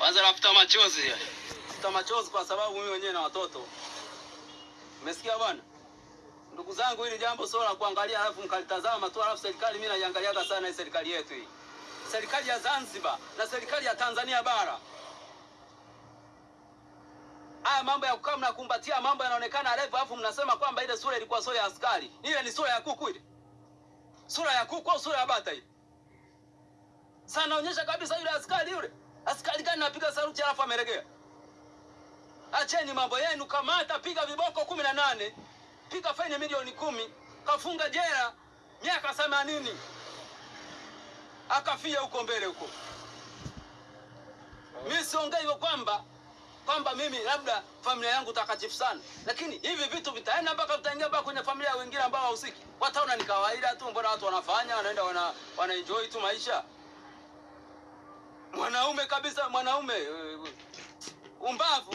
Sasa nafuta machozi. Nafuta machozi kwa sababu mimi mwenyewe na watoto. Umesikia bwana? Ndugu zangu, hili jambo sio la kuangalia alafu mkalitazama tu alafu serikali mimi naiangaliaga sana hii serikali yetu hii. Serikali ya Zanzibar na serikali ya Tanzania bara. Haya mambo ya kukaa mnakumbatia mambo yanaonekana refu, alafu mnasema kwamba ile sura ilikuwa sura ya askari. Ile ni sura ya kuku ile. Sura ya kuku au sura ya bata ile? Sana onyesha kabisa yule askari yule. Askari gani napiga alafu ameregea? Acheni mambo yenu, kamata, piga viboko kumi na nane, piga faini milioni kumi, kafunga jela miaka themanini, akafia huko mbele huko. Mi siongei kwamba kwamba mimi labda familia yangu takatifu sana, lakini hivi vitu vitaenda mpaka vitaingia mpaka kwenye familia wengine ambao wahusiki, wataona ni kawaida tu, mbona watu wanafanya, wanaenda wana, wana enjoy tu maisha. Mwanaume kabisa, mwanaume eh, umbavu